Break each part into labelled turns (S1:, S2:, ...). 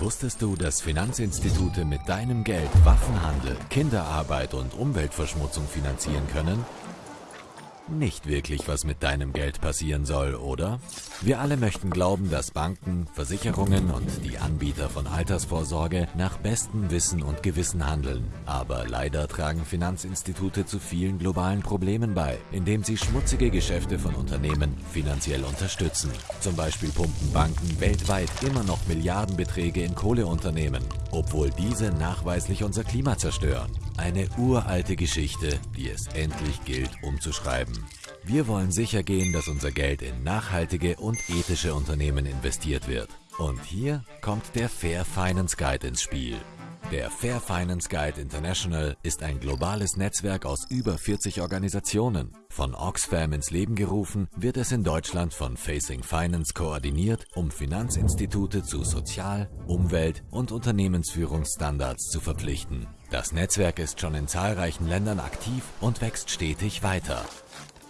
S1: Wusstest du, dass Finanzinstitute mit deinem Geld Waffenhandel, Kinderarbeit und Umweltverschmutzung finanzieren können? Nicht wirklich, was mit deinem Geld passieren soll, oder? Wir alle möchten glauben, dass Banken, Versicherungen und die Anbieter von Altersvorsorge nach bestem Wissen und Gewissen handeln. Aber leider tragen Finanzinstitute zu vielen globalen Problemen bei, indem sie schmutzige Geschäfte von Unternehmen finanziell unterstützen. Zum Beispiel pumpen Banken weltweit immer noch Milliardenbeträge in Kohleunternehmen, obwohl diese nachweislich unser Klima zerstören. Eine uralte Geschichte, die es endlich gilt umzuschreiben. Wir wollen sicher gehen, dass unser Geld in nachhaltige und ethische Unternehmen investiert wird. Und hier kommt der Fair Finance Guide ins Spiel. Der Fair Finance Guide International ist ein globales Netzwerk aus über 40 Organisationen. Von Oxfam ins Leben gerufen, wird es in Deutschland von Facing Finance koordiniert, um Finanzinstitute zu Sozial-, Umwelt- und Unternehmensführungsstandards zu verpflichten. Das Netzwerk ist schon in zahlreichen Ländern aktiv und wächst stetig weiter.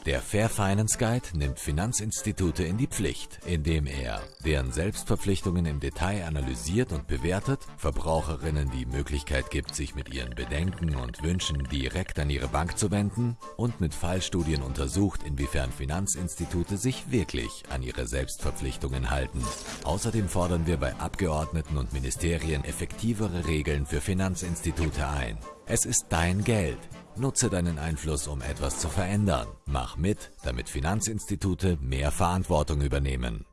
S1: Der Fair Finance Guide nimmt Finanzinstitute in die Pflicht, indem er deren Selbstverpflichtungen im Detail analysiert und bewertet, Verbraucherinnen die Möglichkeit gibt, sich mit ihren Bedenken und Wünschen direkt an ihre Bank zu wenden und mit Fallstudien untersucht, inwiefern Finanzinstitute sich wirklich an ihre Selbstverpflichtungen halten. Außerdem fordern wir bei Abgeordneten und Ministerien effektivere Regeln für Finanzinstitute ein. Es ist dein Geld. Nutze deinen Einfluss, um etwas zu verändern. Mach mit, damit Finanzinstitute mehr Verantwortung übernehmen.